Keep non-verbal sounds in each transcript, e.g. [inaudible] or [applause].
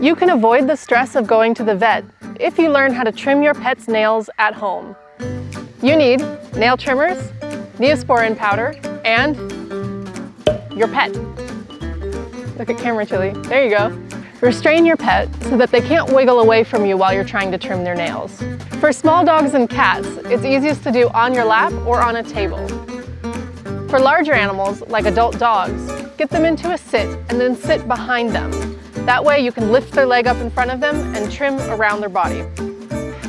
You can avoid the stress of going to the vet if you learn how to trim your pet's nails at home. You need nail trimmers, Neosporin powder, and your pet. Look at camera chili. There you go. Restrain your pet so that they can't wiggle away from you while you're trying to trim their nails. For small dogs and cats, it's easiest to do on your lap or on a table. For larger animals, like adult dogs, get them into a sit and then sit behind them. That way you can lift their leg up in front of them and trim around their body.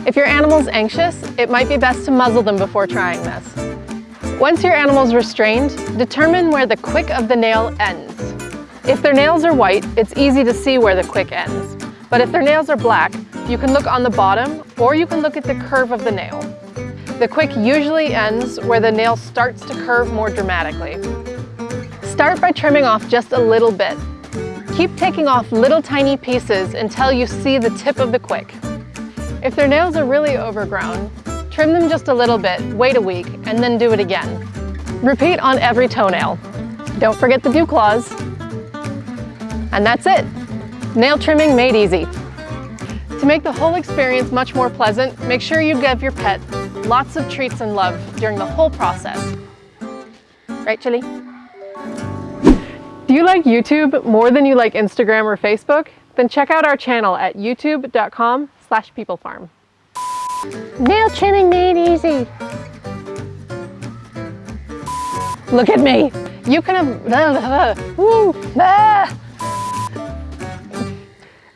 If your animal's anxious, it might be best to muzzle them before trying this. Once your animal's restrained, determine where the quick of the nail ends. If their nails are white, it's easy to see where the quick ends. But if their nails are black, you can look on the bottom or you can look at the curve of the nail. The quick usually ends where the nail starts to curve more dramatically. Start by trimming off just a little bit. Keep taking off little tiny pieces until you see the tip of the quick. If their nails are really overgrown, trim them just a little bit, wait a week, and then do it again. Repeat on every toenail. Don't forget the dew claws. And that's it. Nail trimming made easy. To make the whole experience much more pleasant, make sure you give your pet lots of treats and love during the whole process. Right, Chili? Do you like YouTube more than you like Instagram or Facebook? Then check out our channel at youtube.com slash peoplefarm. Nail trimming made easy. Look at me. You can have... [laughs] Woo, ah.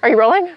Are you rolling?